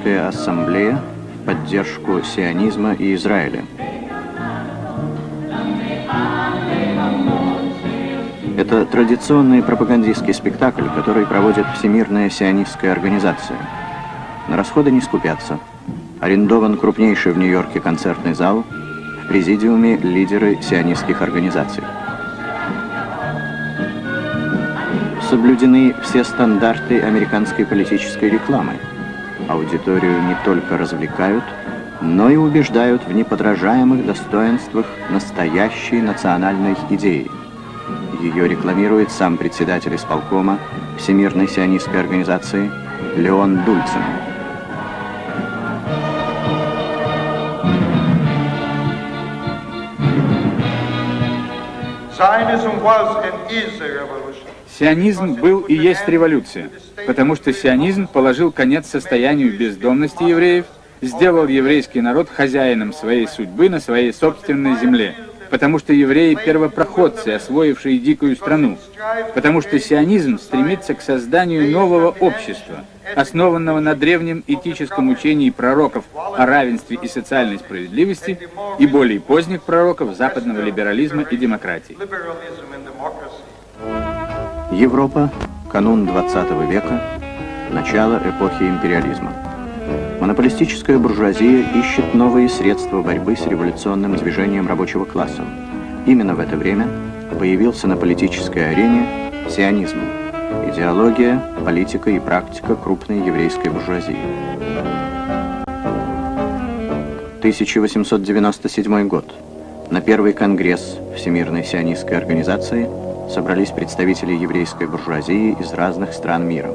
Американская ассамблея в поддержку сионизма и Израиля. Это традиционный пропагандистский спектакль, который проводит Всемирная сионистская организация. На расходы не скупятся. Арендован крупнейший в Нью-Йорке концертный зал, в президиуме лидеры сионистских организаций. Соблюдены все стандарты американской политической рекламы – аудиторию не только развлекают, но и убеждают в неподражаемых достоинствах настоящей национальной идеи. Ее рекламирует сам председатель исполкома Всемирной сионистской организации Леон Дульцин. Сионизм был и есть революция потому что сионизм положил конец состоянию бездомности евреев, сделал еврейский народ хозяином своей судьбы на своей собственной земле, потому что евреи – первопроходцы, освоившие дикую страну, потому что сионизм стремится к созданию нового общества, основанного на древнем этическом учении пророков о равенстве и социальной справедливости и более поздних пророков западного либерализма и демократии. Европа канун 20 века, начало эпохи империализма. Монополистическая буржуазия ищет новые средства борьбы с революционным движением рабочего класса. Именно в это время появился на политической арене сионизм, идеология, политика и практика крупной еврейской буржуазии. 1897 год. На первый конгресс Всемирной сионистской организации – собрались представители еврейской буржуазии из разных стран мира.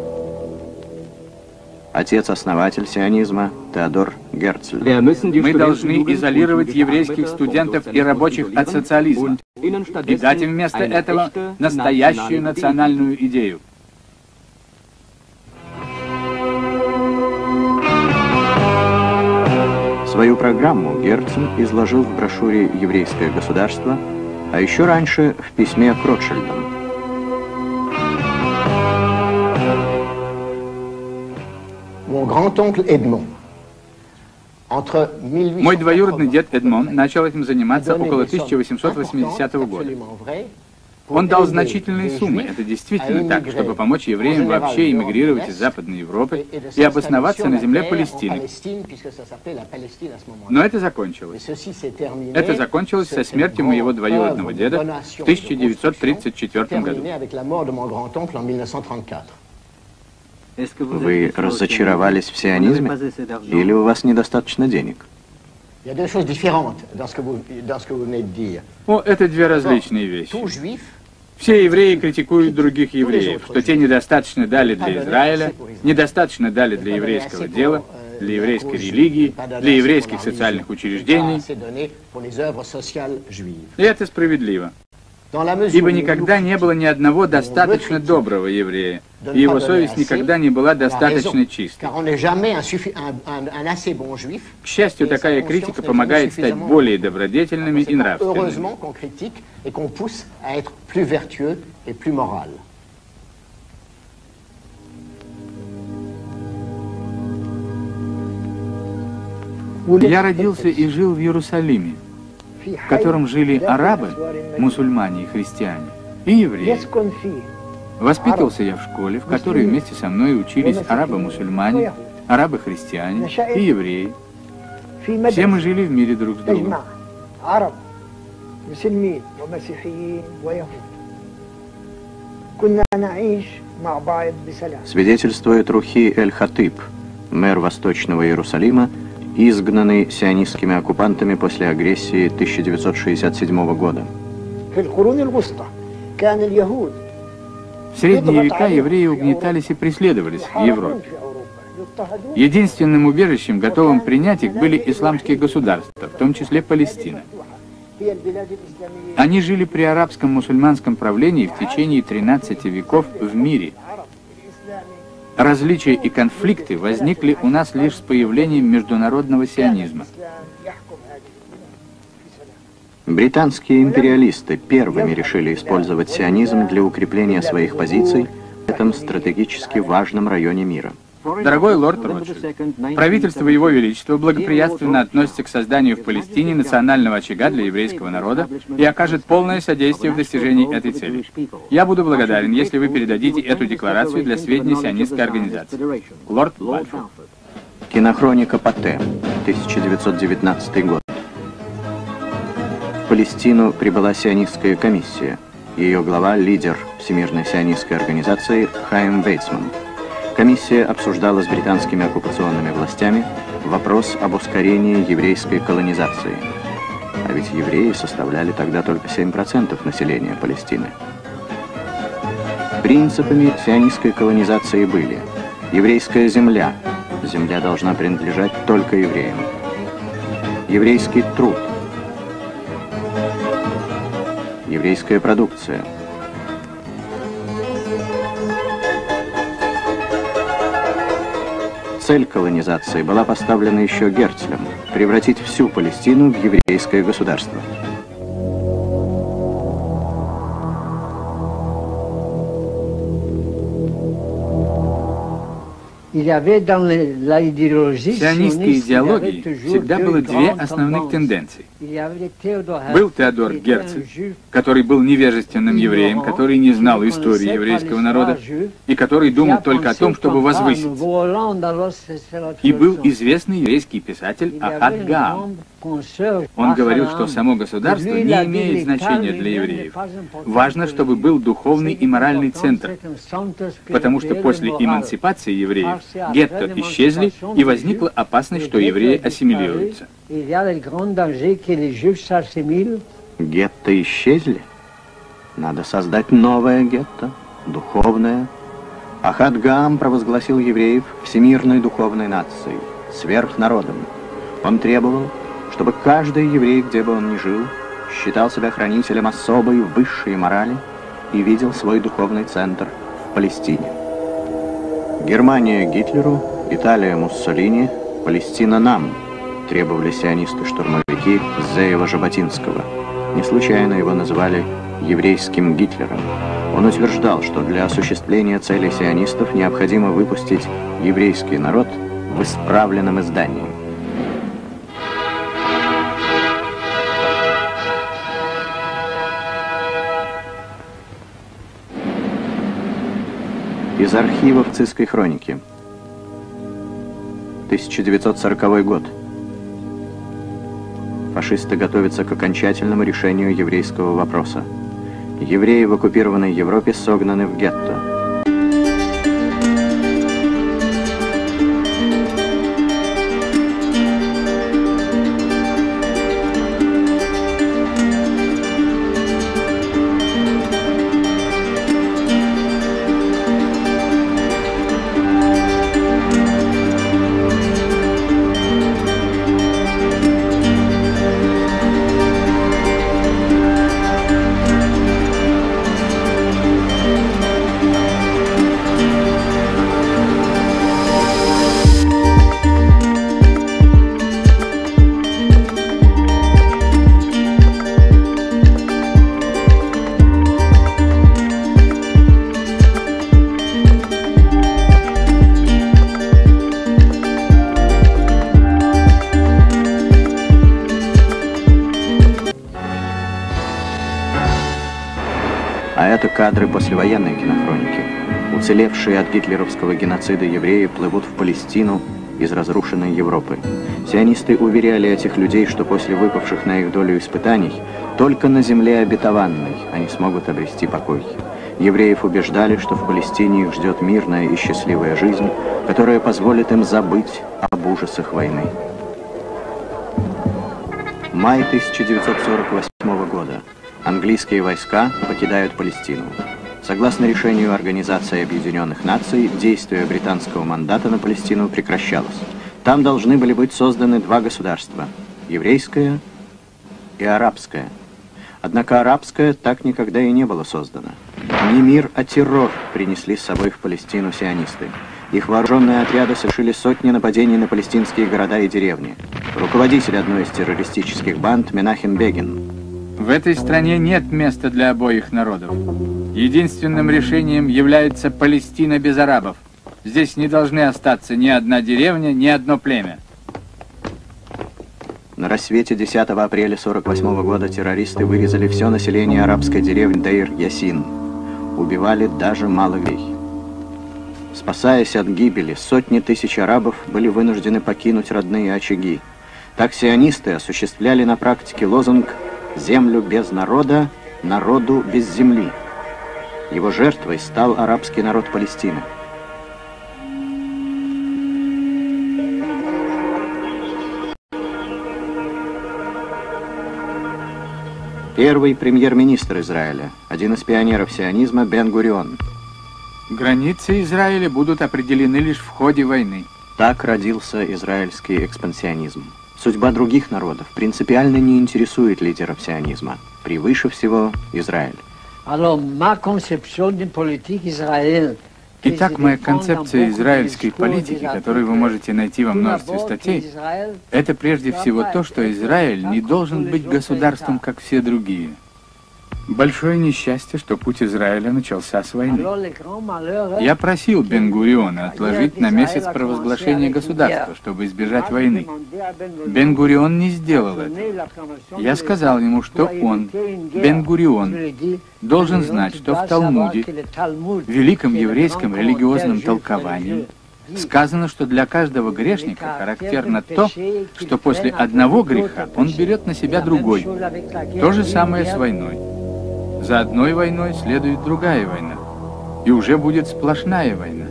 Отец-основатель сионизма Теодор Герцль. Мы должны изолировать еврейских студентов и рабочих от социализма и дать им вместо этого настоящую национальную идею. Свою программу Герцль изложил в брошюре «Еврейское государство» а еще раньше в письме к Ротшильдам. Мой двоюродный дед Эдмон начал этим заниматься около 1880 года. Он дал значительные суммы, это действительно так, чтобы помочь евреям вообще эмигрировать из Западной Европы и обосноваться на земле Палестины. Но это закончилось. Это закончилось со смертью моего двоюродного деда в 1934 году. Вы разочаровались в сионизме? Или у вас недостаточно денег? О, это две различные вещи. Все евреи критикуют других евреев, что те недостаточно дали для Израиля, недостаточно дали для еврейского дела, для еврейской религии, для еврейских социальных учреждений. И это справедливо. Ибо никогда не было ни одного достаточно доброго еврея, и его совесть никогда не была достаточно чистой. К счастью, такая критика помогает стать более добродетельными и нравственными. Я родился и жил в Иерусалиме в котором жили арабы, мусульмане и христиане, и евреи. Воспитывался я в школе, в которой вместе со мной учились арабы-мусульмане, арабы-христиане и евреи. Все мы жили в мире друг с другом. Свидетельствует Рухи Эль-Хатыб, мэр Восточного Иерусалима, изгнанный сионистскими оккупантами после агрессии 1967 года. В средние века евреи угнетались и преследовались в Европе. Единственным убежищем, готовым принять их, были исламские государства, в том числе Палестина. Они жили при арабском мусульманском правлении в течение 13 веков в мире. Различия и конфликты возникли у нас лишь с появлением международного сионизма. Британские империалисты первыми решили использовать сионизм для укрепления своих позиций в этом стратегически важном районе мира. Дорогой лорд Ротшильд, правительство Его Величества благоприятственно относится к созданию в Палестине национального очага для еврейского народа и окажет полное содействие в достижении этой цели. Я буду благодарен, если вы передадите эту декларацию для сведения сионистской организации. Лорд Бальфур. Кинохроника Патте, 1919 год. В Палестину прибыла сионистская комиссия. Ее глава – лидер Всемирной сионистской организации Хайм Вейцман. Комиссия обсуждала с британскими оккупационными властями вопрос об ускорении еврейской колонизации. А ведь евреи составляли тогда только 7% населения Палестины. Принципами сионистской колонизации были еврейская земля, земля должна принадлежать только евреям, еврейский труд, еврейская продукция – Цель колонизации была поставлена еще Герцлем – превратить всю Палестину в еврейское государство. Сионистской идеологии всегда было две основных тенденции. Был Теодор Герцель, который был невежественным евреем, который не знал истории еврейского народа и который думал только о том, чтобы возвыситься. И был известный еврейский писатель Ахад Гаам. Он говорил, что само государство не имеет значения для евреев. Важно, чтобы был духовный и моральный центр, потому что после эмансипации евреев гетто исчезли, и возникла опасность, что евреи ассимилируются. Гетто исчезли? Надо создать новое гетто, духовное. Ахад Гаам провозгласил евреев всемирной духовной нацией, сверхнародом. Он требовал, чтобы каждый еврей, где бы он ни жил, считал себя хранителем особой высшей морали и видел свой духовный центр в Палестине. Германия Гитлеру, Италия Муссолини, Палестина нам, требовали сионисты-штурмовики Зеева-Жаботинского. Не случайно его называли еврейским Гитлером. Он утверждал, что для осуществления целей сионистов необходимо выпустить еврейский народ в исправленном издании. Из архивов Цисской хроники. 1940 год. Фашисты готовятся к окончательному решению еврейского вопроса. Евреи в оккупированной Европе согнаны в гетто. Послевоенной кинохроники. Уцелевшие от гитлеровского геноцида евреи плывут в Палестину из разрушенной Европы. Сионисты уверяли этих людей, что после выпавших на их долю испытаний только на земле обетованной они смогут обрести покой. Евреев убеждали, что в Палестине их ждет мирная и счастливая жизнь, которая позволит им забыть об ужасах войны. Май 1948 года. Английские войска покидают Палестину. Согласно решению Организации Объединенных Наций, действие британского мандата на Палестину прекращалось. Там должны были быть созданы два государства – еврейское и арабское. Однако арабское так никогда и не было создано. Не мир, а террор принесли с собой в Палестину сионисты. Их вооруженные отряды совершили сотни нападений на палестинские города и деревни. Руководитель одной из террористических банд Менахем Бегин. В этой стране нет места для обоих народов. Единственным решением является Палестина без арабов. Здесь не должны остаться ни одна деревня, ни одно племя. На рассвете 10 апреля 48 года террористы вырезали все население арабской деревни Дейр-Ясин. Убивали даже малых Спасаясь от гибели, сотни тысяч арабов были вынуждены покинуть родные очаги. Так сионисты осуществляли на практике лозунг «Землю без народа, народу без земли». Его жертвой стал арабский народ Палестины. Первый премьер-министр Израиля, один из пионеров сионизма Бен-Гурион. Границы Израиля будут определены лишь в ходе войны. Так родился израильский экспансионизм. Судьба других народов принципиально не интересует лидеров сионизма. Превыше всего Израиль. Итак, моя концепция израильской политики, которую вы можете найти во множестве статей, это прежде всего то, что Израиль не должен быть государством, как все другие. Большое несчастье, что путь Израиля начался с войны. Я просил Бен-Гуриона отложить на месяц провозглашение государства, чтобы избежать войны. Бен-Гурион не сделал это. Я сказал ему, что он, Бен-Гурион, должен знать, что в Талмуде, великом еврейском религиозном толковании, Сказано, что для каждого грешника характерно то, что после одного греха он берет на себя другой. То же самое с войной. За одной войной следует другая война, и уже будет сплошная война.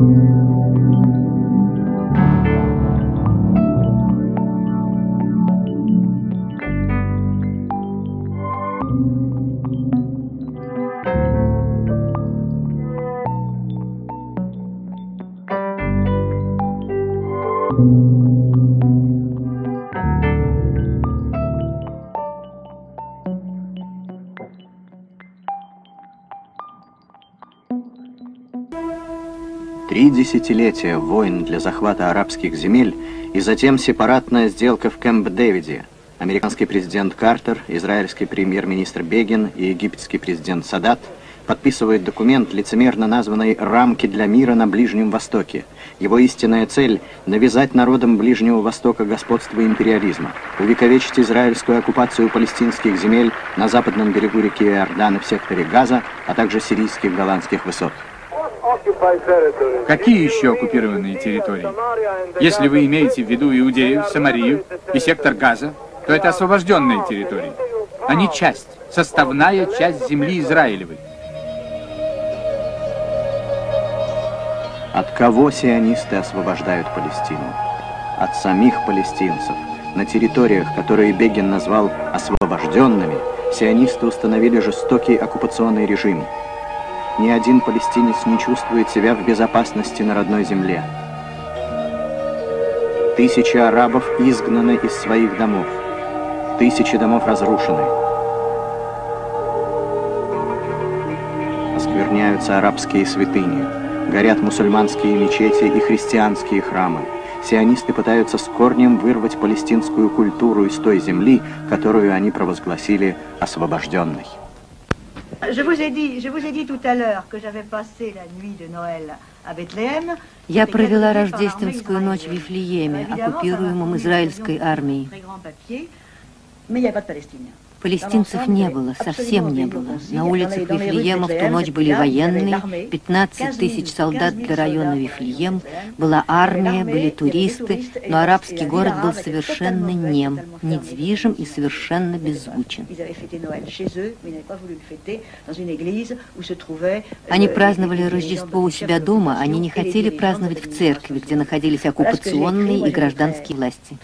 Три десятилетия войн для захвата арабских земель и затем сепаратная сделка в Кэмп-Дэвиде. Американский президент Картер, израильский премьер-министр Бегин и египетский президент Садат подписывают документ, лицемерно названный «Рамки для мира на Ближнем Востоке». Его истинная цель – навязать народам Ближнего Востока господство империализма, увековечить израильскую оккупацию палестинских земель на западном берегу реки Иордан и в секторе Газа, а также сирийских голландских высот. Какие еще оккупированные территории? Если вы имеете в виду Иудею, Самарию и сектор Газа, то это освобожденные территории. Они часть, составная часть земли Израилевой. От кого сионисты освобождают Палестину? От самих палестинцев, На территориях, которые Бегин назвал «освобожденными», сионисты установили жестокий оккупационный режим. Ни один палестинец не чувствует себя в безопасности на родной земле. Тысячи арабов изгнаны из своих домов. Тысячи домов разрушены. Оскверняются арабские святыни. Горят мусульманские мечети и христианские храмы. Сионисты пытаются с корнем вырвать палестинскую культуру из той земли, которую они провозгласили освобожденной. Я провела рождественскую ночь в Вифлееме, оккупируемом израильской армией. Палестинцев не было, совсем не было. На улицах Вифлеема в ту ночь были военные, 15 тысяч солдат для района Вифлеем, была армия, были туристы, но арабский город был совершенно нем, недвижим и совершенно беззвучен. Они праздновали Рождество у себя дома, они не хотели праздновать в церкви, где находились оккупационные и гражданские власти.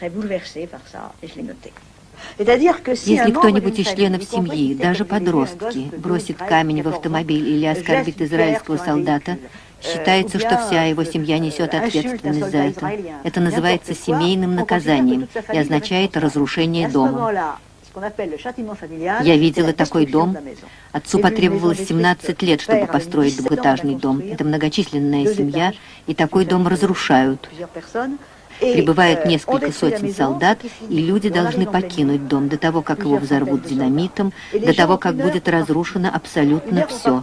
Если кто-нибудь из членов семьи, даже подростки, бросит камень в автомобиль или оскорбит израильского солдата, Считается, что вся его семья несет ответственность за это. Это называется семейным наказанием и означает разрушение дома. Я видела такой дом. Отцу потребовалось 17 лет, чтобы построить двухэтажный дом. Это многочисленная семья, и такой дом разрушают. Прибывает несколько сотен солдат, и люди должны покинуть дом до того, как его взорвут динамитом, до того, как будет разрушено абсолютно все.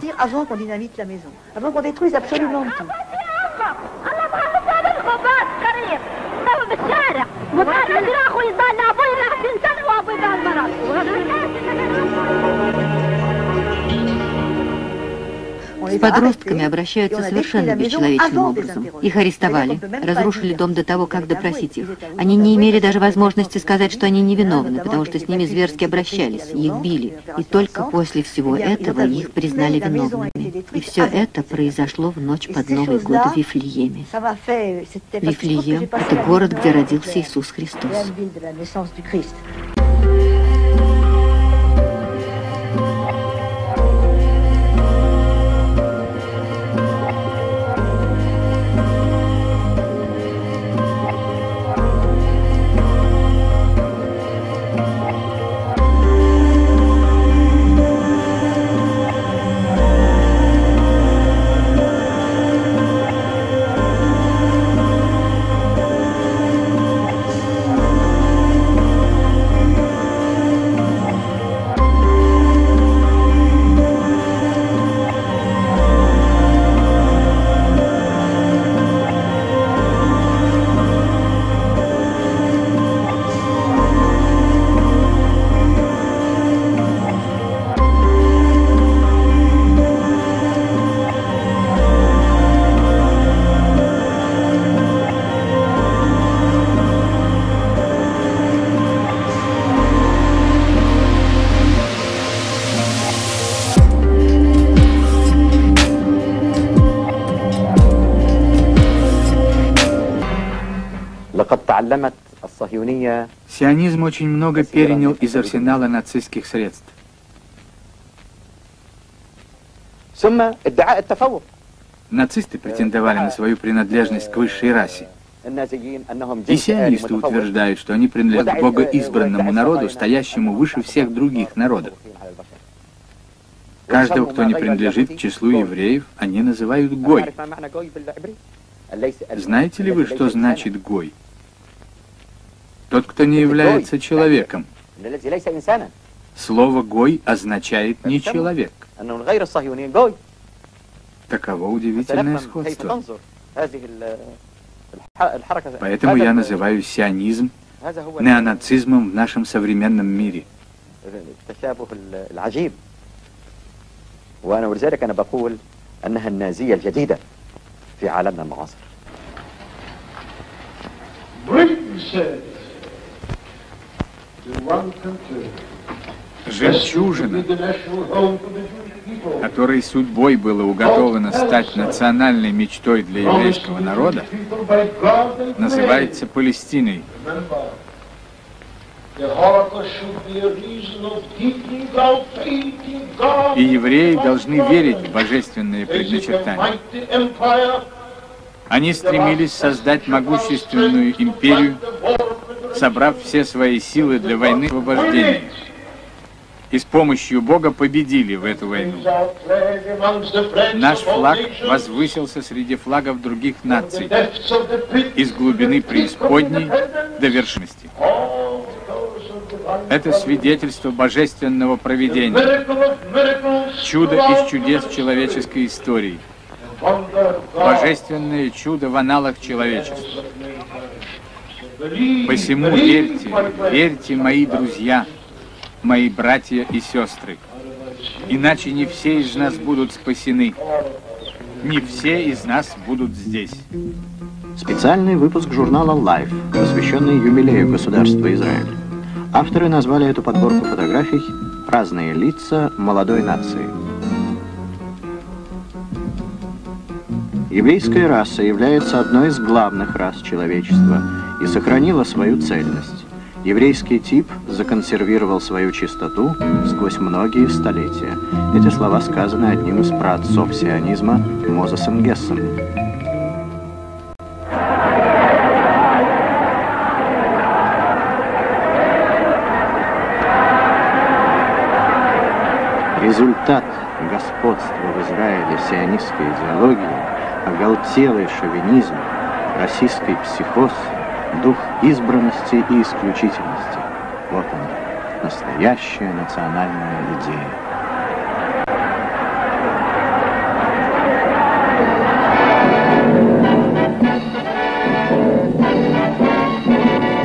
С подростками обращаются совершенно бесчеловечным образом. Их арестовали, разрушили дом до того, как допросить их. Они не имели даже возможности сказать, что они невиновны, потому что с ними зверски обращались, их били. И только после всего этого их признали виновными. И все это произошло в ночь под Новый год в Вифлееме. Вифлеем — это город, где родился Иисус Христос. Сионизм очень много перенял из арсенала нацистских средств. Нацисты претендовали на свою принадлежность к высшей расе. И сионисты утверждают, что они принадлежат богоизбранному народу, стоящему выше всех других народов. Каждого, кто не принадлежит к числу евреев, они называют Гой. Знаете ли вы, что значит Гой? Тот, кто не является человеком. Слово «гой» означает «не человек». Таково удивительное сходство. Поэтому я называю сионизм неонацизмом в нашем современном мире. وأنا ولذلك أنا بقول أنها النازية الجديدة في عالمنا المعاصر. Жемчужина, которой судьбой было уготовано стать национальной мечтой для еврейского народа, называется Палестиной. И евреи должны верить в божественные предначертания. Они стремились создать могущественную империю, собрав все свои силы для войны освобождения. И с помощью Бога победили в эту войну. Наш флаг возвысился среди флагов других наций, из глубины преисподней до вершности. Это свидетельство божественного проведения, чудо из чудес человеческой истории, божественное чудо в аналах человечества. Посему верьте, верьте, мои друзья, мои братья и сестры, иначе не все из нас будут спасены, не все из нас будут здесь. Специальный выпуск журнала Life, посвященный юбилею государства Израиль. Авторы назвали эту подборку фотографий «Разные лица молодой нации». Еврейская раса является одной из главных рас человечества и сохранила свою цельность. Еврейский тип законсервировал свою чистоту сквозь многие столетия. Эти слова сказаны одним из праотцов сионизма Мозесом Гессом. Результат господства в Израиле сионистской идеологии, оголтелый шовинизм, российский психоз, дух избранности и исключительности. Вот он, настоящая национальная идея.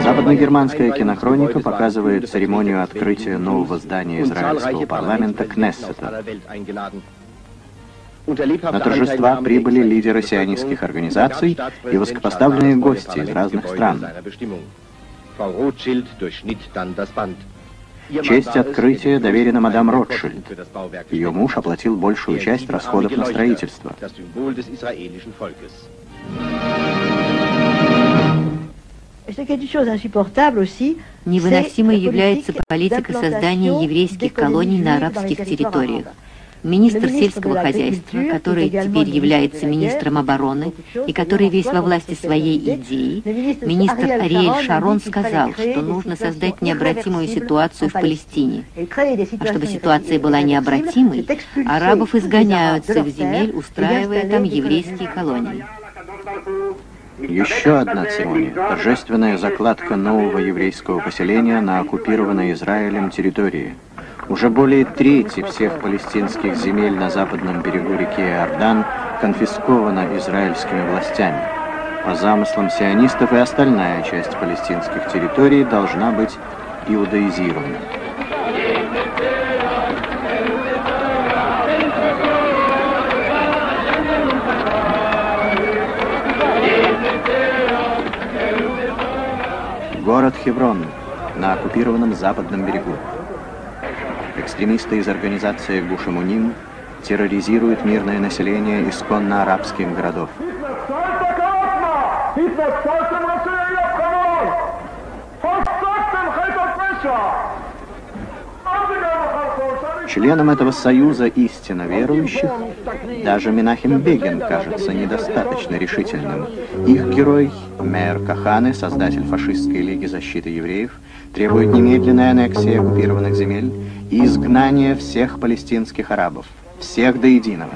Западногерманская кинохроника показывает церемонию открытия нового здания израильского парламента Кнессета. На торжества прибыли лидеры сионистских организаций и высокопоставленные гости из разных стран. Честь открытия доверена мадам Ротшильд. Ее муж оплатил большую часть расходов на строительство. Невыносимой является политика создания еврейских колоний на арабских территориях. Министр сельского хозяйства, который теперь является министром обороны и который весь во власти своей идеи, министр Ариэль Шарон сказал, что нужно создать необратимую ситуацию в Палестине. А чтобы ситуация была необратимой, арабов изгоняют с их земель, устраивая там еврейские колонии. Еще одна церемония – торжественная закладка нового еврейского поселения на оккупированной Израилем территории. Уже более трети всех палестинских земель на западном берегу реки Иордан конфискована израильскими властями. По замыслам сионистов и остальная часть палестинских территорий должна быть иудаизирована. Город Хеврон на оккупированном западном берегу. Экстремисты из организации Гушамуним терроризируют мирное население исконно арабских городов. Членам этого союза истинно верующих даже Минахим Бегин кажется недостаточно решительным. Их герой, мэр Каханы, создатель фашистской лиги защиты евреев, требует немедленной аннексии оккупированных земель и изгнания всех палестинских арабов, всех до единого.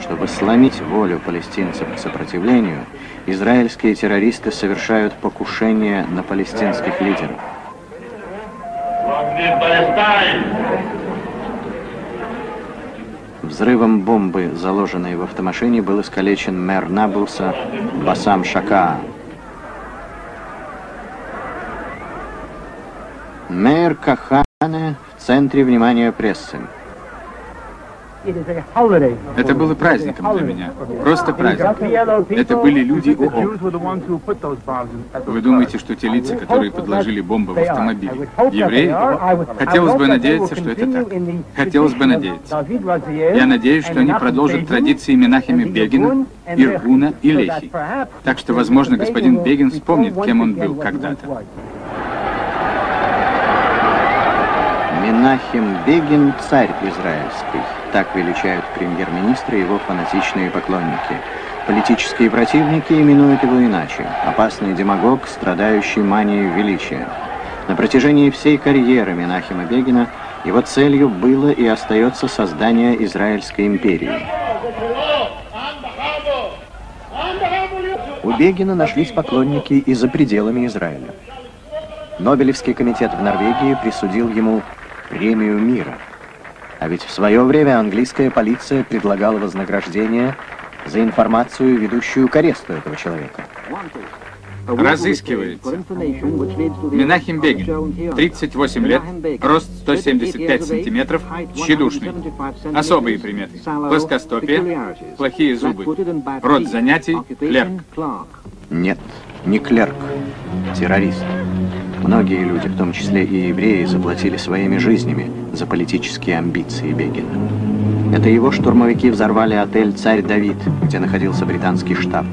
Чтобы сломить волю палестинцев к сопротивлению, израильские террористы совершают покушение на палестинских лидеров. Взрывом бомбы, заложенной в автомашине, был искалечен мэр Наблса Басам Шакаа. Мэр Кахане в центре внимания прессы. Это было праздником для меня. Просто праздник. Это были люди ООН. Вы думаете, что те лица, которые подложили бомбы в автомобиль, евреи? Хотелось бы надеяться, что это так. Хотелось бы надеяться. Я надеюсь, что они продолжат традиции Менахема Бегина, Иргуна и Лехи. Так что, возможно, господин Бегин вспомнит, кем он был когда-то. Менахем Бегин – царь израильский. Так величают премьер-министра его фанатичные поклонники. Политические противники именуют его иначе. Опасный демагог, страдающий манией величия. На протяжении всей карьеры Менахема Бегина его целью было и остается создание Израильской империи. У Бегина нашлись поклонники и за пределами Израиля. Нобелевский комитет в Норвегии присудил ему премию мира. А ведь в свое время английская полиция предлагала вознаграждение за информацию, ведущую к аресту этого человека. Разыскивается. Минахим Бегин, 38 лет, рост 175 сантиметров, тщедушный. Особые приметы. Плоскостопие, плохие зубы. Род занятий, клерк. Нет, не клерк, террорист. Многие люди, в том числе и евреи, заплатили своими жизнями за политические амбиции Бегина. Это его штурмовики взорвали отель «Царь Давид», где находился британский штаб.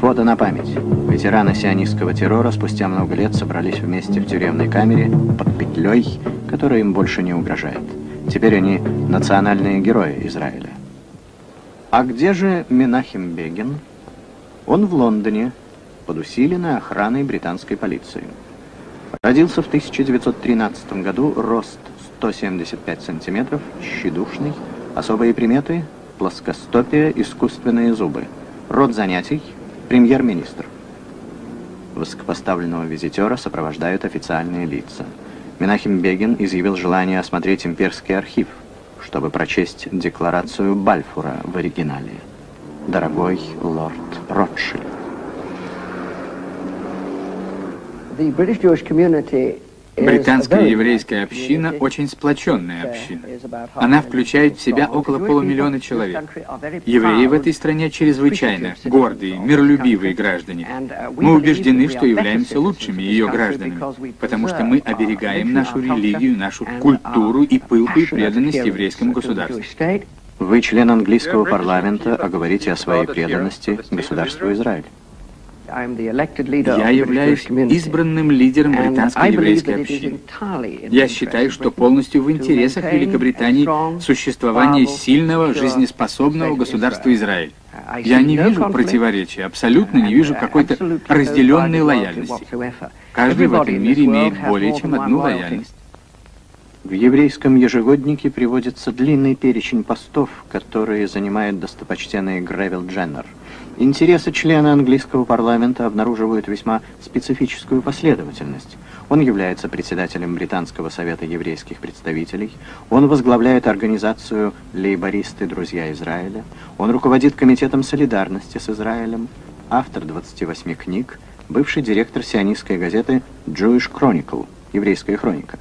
Фото на память. Ветераны сионистского террора спустя много лет собрались вместе в тюремной камере под петлей, которая им больше не угрожает. Теперь они национальные герои Израиля. А где же Менахим Бегин? Он в Лондоне, под усиленной охраной британской полиции. Родился в 1913 году, рост 175 сантиметров, щедушный, особые приметы, плоскостопие, искусственные зубы. Род занятий – премьер-министр. Высокопоставленного визитера сопровождают официальные лица. Менахим Бегин изъявил желание осмотреть имперский архив, чтобы прочесть декларацию Бальфура в оригинале. Дорогой лорд Ротшильд. Британская еврейская община очень сплоченная община. Она включает в себя около полумиллиона человек. Евреи в этой стране чрезвычайно гордые, миролюбивые граждане. Мы убеждены, что являемся лучшими ее гражданами, потому что мы оберегаем нашу религию, нашу культуру и пылкую преданность еврейскому государству. Вы член английского парламента, а говорите о своей преданности государству Израиль. Я являюсь избранным лидером британской еврейской общины. Я считаю, что полностью в интересах Великобритании существование сильного, жизнеспособного государства Израиль. Я не вижу противоречия, абсолютно не вижу какой-то разделенной лояльности. Каждый в этом мире имеет более чем одну лояльность. В еврейском ежегоднике приводится длинный перечень постов, которые занимает достопочтенный Гревел Дженнер. Интересы члена английского парламента обнаруживают весьма специфическую последовательность. Он является председателем Британского совета еврейских представителей, он возглавляет организацию «Лейбористы. Друзья Израиля», он руководит комитетом солидарности с Израилем, автор 28 книг, бывший директор сионистской газеты «Jewish Chronicle» – «Еврейская хроника».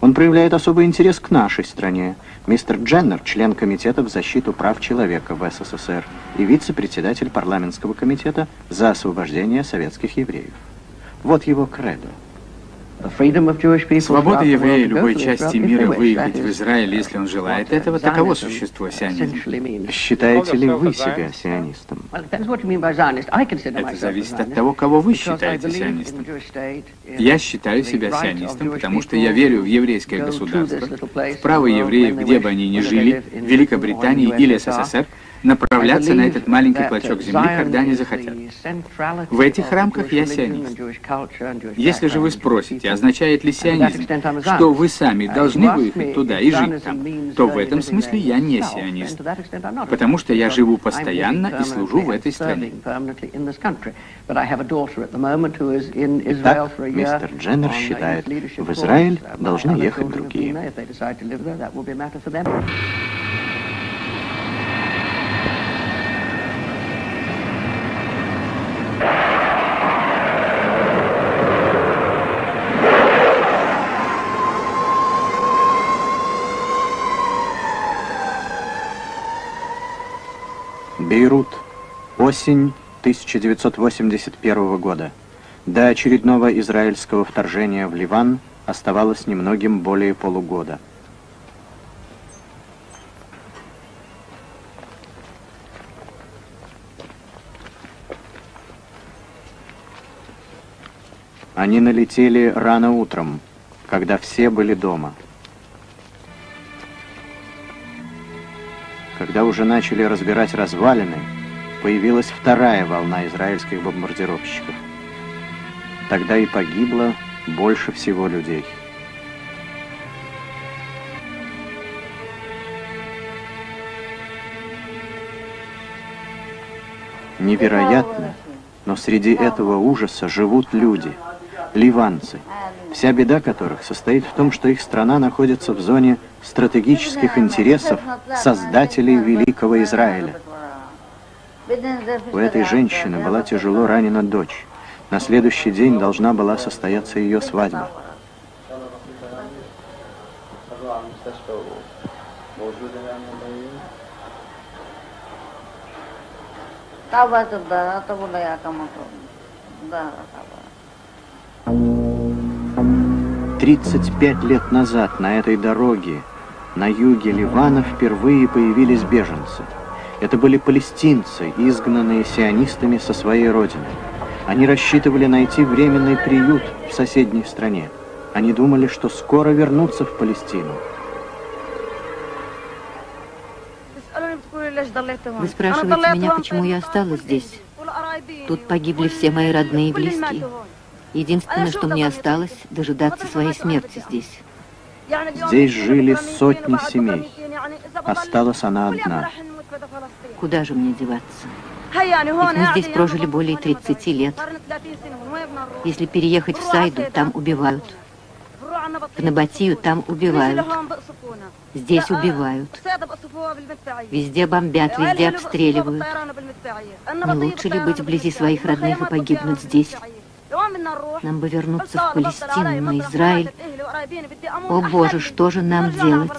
Он проявляет особый интерес к нашей стране. Мистер Дженнер – член Комитета в защиту прав человека в СССР и вице-председатель парламентского комитета за освобождение советских евреев. Вот его кредо. Свобода еврея любой части мира выехать в Израиль, если он желает этого, таково существо сионизма. Считаете ли вы себя сионистом? Это зависит от того, кого вы считаете сионистом. Я считаю себя сионистом, потому что я верю в еврейское государство, в право евреев, где бы они ни жили, в Великобритании или СССР, направляться на этот маленький клочок земли, когда они захотят. В этих рамках я сионист. Если же вы спросите, означает ли сионизм, что вы сами должны выехать туда и жить там, то в этом смысле я не сионист, потому что я живу постоянно и служу в этой стране. Итак, мистер Дженнер считает, в Израиль должны ехать другие. Бейрут. Осень 1981 года. До очередного израильского вторжения в Ливан оставалось немногим более полугода. Они налетели рано утром, когда все были дома. Когда уже начали разбирать развалины, появилась вторая волна израильских бомбардировщиков. Тогда и погибло больше всего людей. Невероятно, но среди этого ужаса живут люди, ливанцы, вся беда которых состоит в том, что их страна находится в зоне стратегических интересов создателей Великого Израиля. У этой женщины была тяжело ранена дочь. На следующий день должна была состояться ее свадьба. Тридцать пять лет назад на этой дороге на юге Ливана впервые появились беженцы. Это были палестинцы, изгнанные сионистами со своей родины. Они рассчитывали найти временный приют в соседней стране. Они думали, что скоро вернутся в Палестину. Вы спрашиваете меня, почему я осталась здесь? Тут погибли все мои родные и близкие. Единственное, что мне осталось, дожидаться своей смерти здесь. Здесь жили сотни семей. Осталась она одна. Куда же мне деваться? Ведь мы здесь прожили более 30 лет. Если переехать в Сайду, там убивают. В Набатию там убивают. Здесь убивают. Везде бомбят, везде обстреливают. Не лучше ли быть вблизи своих родных и погибнуть здесь? Нам бы вернуться в Палестину, на Израиль. О Боже, что же нам делать?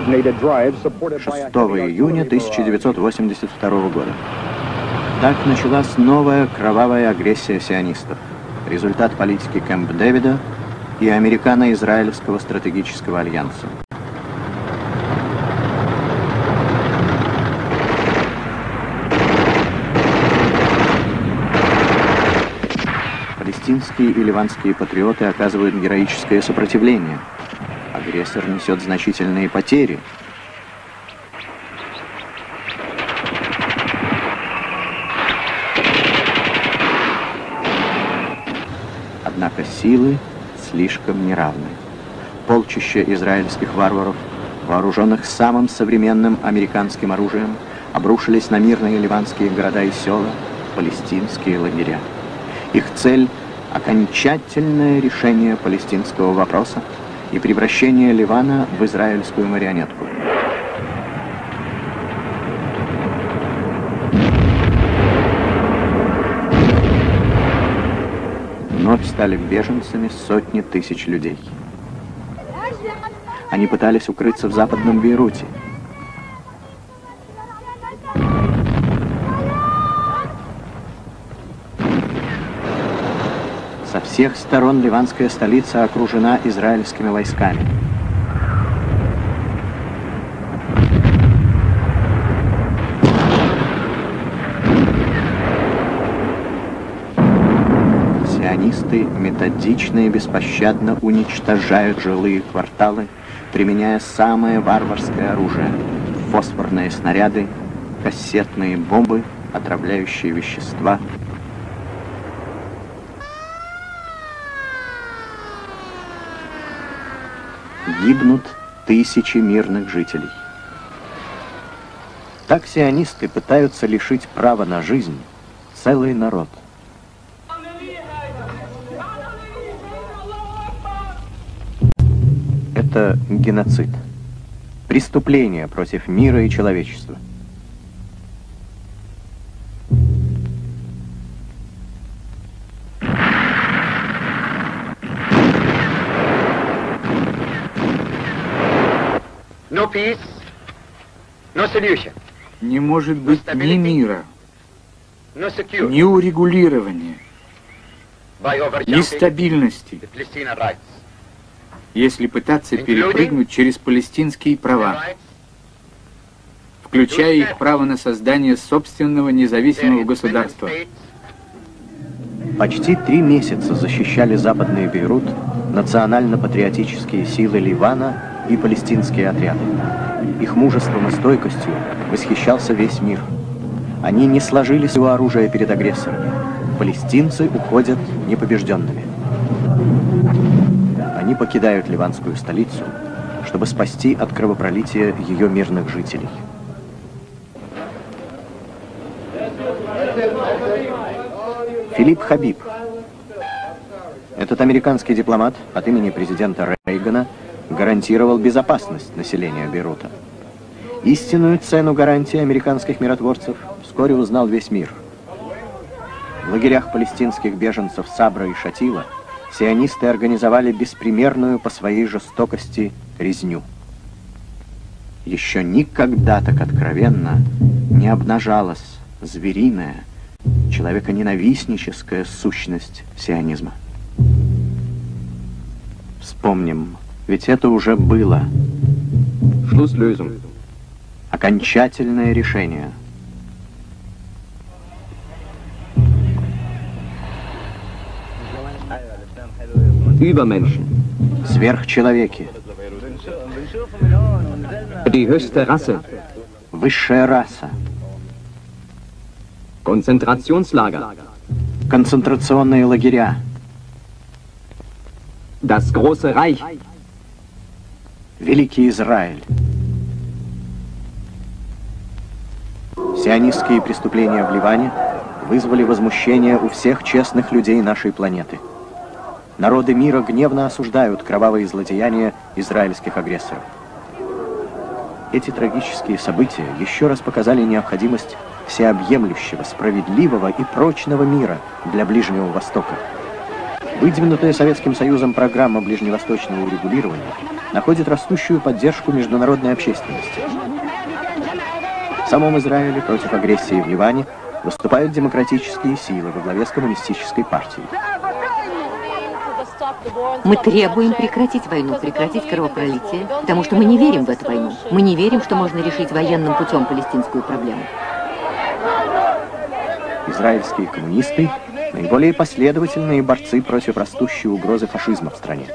6 июня 1982 года. Так началась новая кровавая агрессия сионистов. Результат политики Кэмп Дэвида и американо-израильского стратегического альянса. Палестинские и ливанские патриоты оказывают героическое сопротивление. Агрессор несет значительные потери. Однако силы слишком неравны. Полчища израильских варваров вооруженных самым современным американским оружием, обрушились на мирные ливанские города и села, палестинские лагеря. Их цель – окончательное решение палестинского вопроса и превращение Ливана в израильскую марионетку. Вновь стали беженцами сотни тысяч людей. Они пытались укрыться в западном Бейруте. Со всех сторон ливанская столица окружена израильскими войсками. Сионисты методично и беспощадно уничтожают жилые кварталы, применяя самое варварское оружие – фосфорные снаряды, кассетные бомбы, отравляющие вещества. Гибнут тысячи мирных жителей. Так сионисты пытаются лишить права на жизнь целый народ – это геноцид. Преступление против мира и человечества. No peace, no solution, Не может быть ни мира, no security ни урегулирования, ни стабильности, если пытаться перепрыгнуть через палестинские права, включая их право на создание собственного независимого государства. Почти три месяца защищали западный Бейрут национально-патриотические силы Ливана и палестинские отряды. Их мужеством и стойкостью восхищался весь мир. Они не сложили своего оружия перед агрессорами. Палестинцы уходят непобежденными. Они покидают ливанскую столицу, чтобы спасти от кровопролития ее мирных жителей. Филипп Хабиб. Этот американский дипломат от имени президента Рейгана гарантировал безопасность населения Бейрута. Истинную цену гарантии американских миротворцев вскоре узнал весь мир. В лагерях палестинских беженцев Сабра и Шатила сионисты организовали беспримерную по своей жестокости резню. Еще никогда так откровенно не обнажалась звериная, человеконенавистническая сущность сионизма. Вспомним, ведь это уже было. Окончательное решение. Übermenschen, Сверхчеловеки. die höchste Rasse, Высшая раса. Konzentrationslager, Концентрационные лагеря. das große Reich, Великий Израиль. Сионистские преступления в Ливане вызвали возмущение у всех честных людей нашей планеты. Народы мира гневно осуждают кровавые злодеяния израильских агрессоров. Эти трагические события еще раз показали необходимость всеобъемлющего, справедливого и прочного мира для Ближнего Востока. Выдвинутая Советским Союзом программа ближневосточного урегулирования находит растущую поддержку международной общественности. В самом Израиле против агрессии в Ливане выступают демократические силы во главе с коммунистической партией. Мы требуем прекратить войну, прекратить кровопролитие, потому что мы не верим в эту войну. Мы не верим, что можно решить военным путем палестинскую проблему. Израильские коммунисты – наиболее последовательные борцы против растущей угрозы фашизма в стране.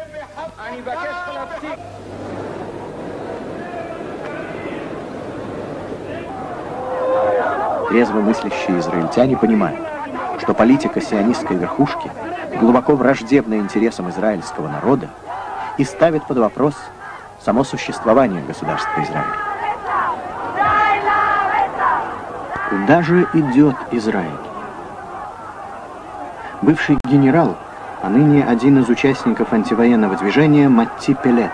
Трезво мыслящие израильтяне понимают, что политика сионистской верхушки глубоко враждебна интересам израильского народа и ставит под вопрос само существование государства Израиль. Куда же идет Израиль? Бывший генерал, а ныне один из участников антивоенного движения Матти Пелет.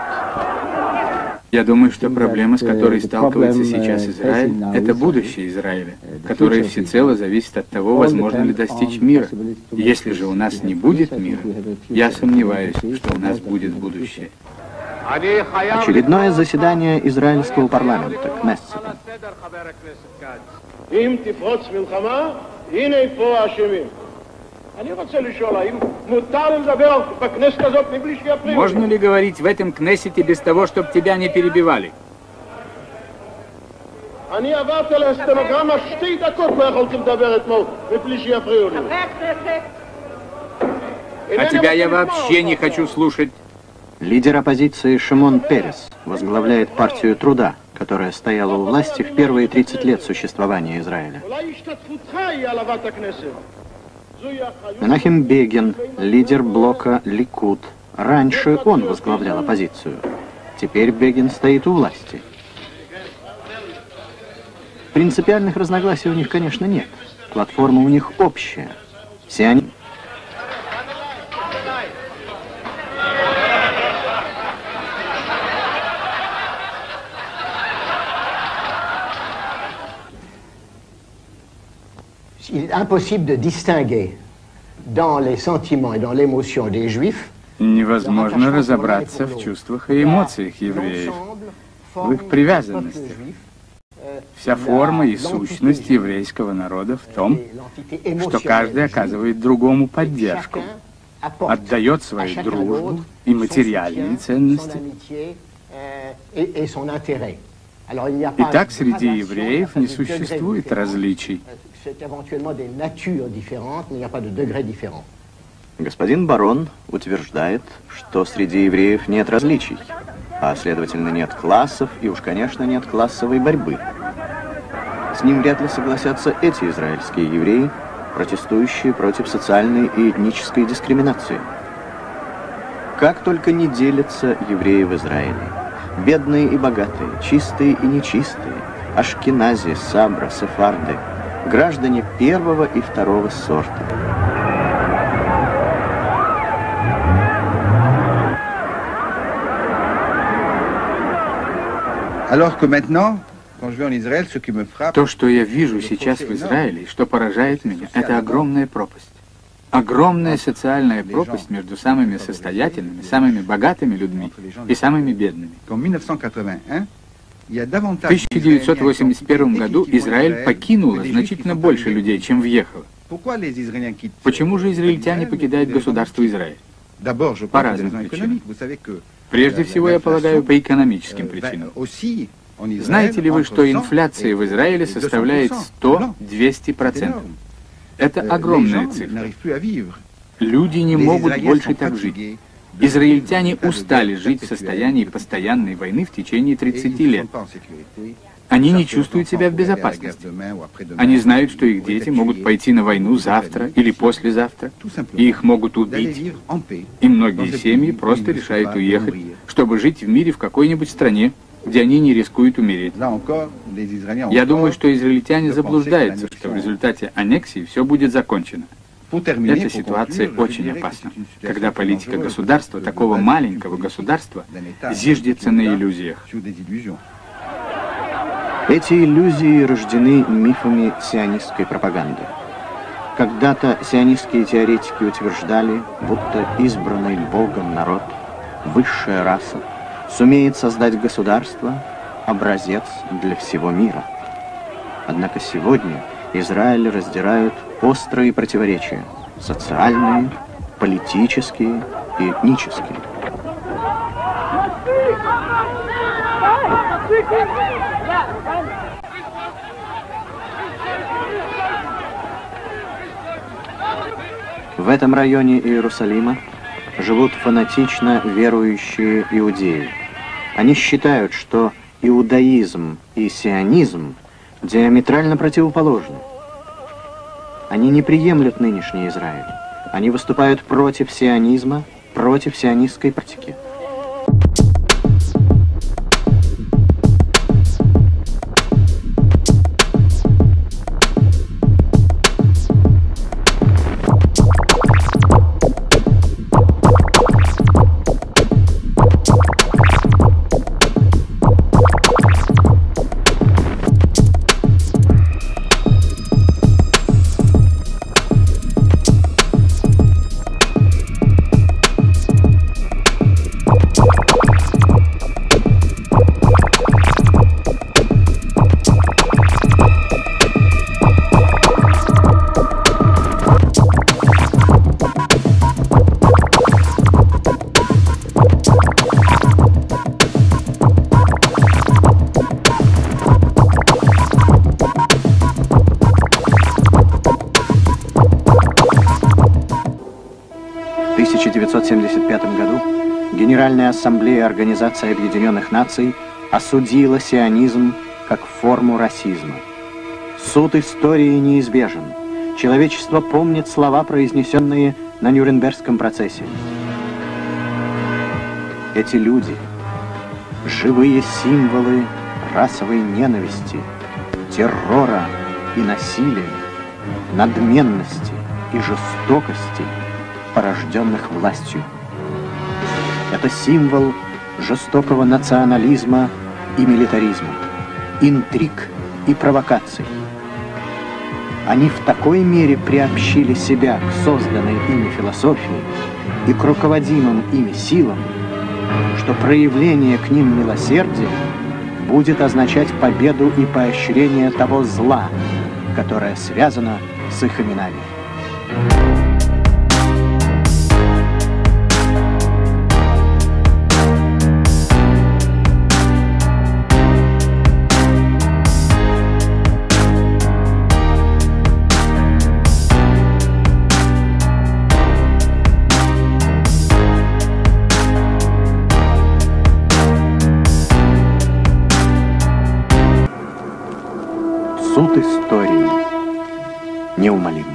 Я думаю, что проблема, с которой сталкивается сейчас Израиль, это будущее Израиля, которое всецело зависит от того, возможно ли достичь мира. Если же у нас не будет мира, я сомневаюсь, что у нас будет будущее. Очередное заседание израильского парламента, Кнессета. אם תפרוץ מלחמה, הנה פה האשמים. אני רוצה לשאול, האם מותר לדבר בכנסת הזאת מבלי שיפריעו? Можно ли говорить в этом Кнессете без того, чтобы тебя не перебивали? אני עברתי על הסטנוגרמה, שתי דקות לא יכולתי לדבר אתמול מבלי שיפריעו לי. А тебя я вообще не хочу слушать. Лидер оппозиции Шимон Перес возглавляет партию труда, которая стояла у власти в первые 30 лет существования Израиля. Менахим Бегин, лидер блока «Ликут». Раньше он возглавлял оппозицию. Теперь Бегин стоит у власти. Принципиальных разногласий у них, конечно, нет. Платформа у них общая. Все они... Il est impossible de distinguer dans les sentiments et dans l'émotion des Juifs Невозможно разобраться в чувствах и эмоциях евреев, в их привязанности. Вся форма и сущность еврейского народа в том, что каждый оказывает другому поддержку, отдает свою дружбу и материальные ценности. Итак, среди евреев не существует различий. Господин барон утверждает, что среди евреев нет различий, а следовательно нет классов и уж, конечно, нет классовой борьбы. С ним вряд ли согласятся эти израильские евреи, протестующие против социальной и этнической дискриминации. Как только не делятся евреи в Израиле. Бедные и богатые, чистые и нечистые, ашкенази, сабра, сефарды, граждане первого и второго сорта. То, что я вижу сейчас в Израиле, и что поражает меня, это огромная пропасть. Огромная социальная пропасть между самыми состоятельными, самыми богатыми людьми и самыми бедными. qu'en 1981, il y a В davantage 1981 году Израиль покинуло значительно больше людей, чем въехало. Почему же израильтяне покидают государство Израиль? По разным причинам. Прежде всего, я полагаю, по экономическим причинам. Знаете ли вы, что 100 инфляция в Израиле et 200%. составляет Non, c'est 100-200%? Это les огромная цифра. Люди не могут больше так жить. Израильтяне устали жить в состоянии постоянной войны в течение et ils ne 30 se лет. Они не чувствуют себя в безопасности. Они знают, что их дети могут пойти на войну завтра или послезавтра, и их могут убить. И многие семьи просто решают уехать, чтобы жить в мире в какой-нибудь стране, где они не рискуют умереть. Я думаю, что израильтяне заблуждаются, что в результате аннексии все будет закончено. Эта ситуация очень опасна, когда политика государства, такого маленького государства, зиждется на иллюзиях. Эти иллюзии рождены мифами сионистской пропаганды. Когда-то сионистские теоретики утверждали, будто избранный Богом народ, высшая раса, сумеет создать государство, образец для всего мира. Однако сегодня Израиль раздирают острые противоречия – социальные, политические и этнические. В этом районе Иерусалима живут фанатично верующие иудеи. Они считают, что иудаизм и сионизм диаметрально противоположны. Они не приемлют нынешний Израиль. Они выступают против сионизма, против сионистской практики. Генеральная ассамблея Организации Объединенных Наций осудила сионизм как форму расизма. Суд истории неизбежен. Человечество помнит слова, произнесенные на Нюрнбергском процессе. Эти люди – живые символы расовой ненависти, террора и насилия, надменности и жестокости, порожденных властью. Это символ жестокого национализма и милитаризма, интриг и провокаций. Они в такой мере приобщили себя к созданной ими философии и к руководимым ими силам, что проявление к ним милосердия будет означать победу и поощрение того зла, которое связано с их именами. Истории неумолим.